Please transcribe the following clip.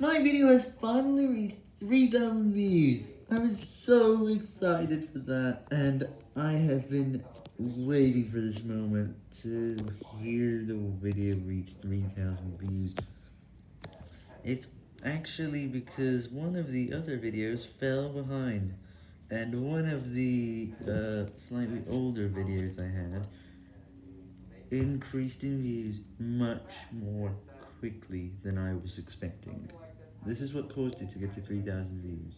My video has finally reached 3,000 views. I was so excited for that, and I have been waiting for this moment to hear the video reach 3,000 views. It's actually because one of the other videos fell behind, and one of the uh, slightly older videos I had increased in views much more quickly than I was expecting. This is what caused it to get to 3,000 views.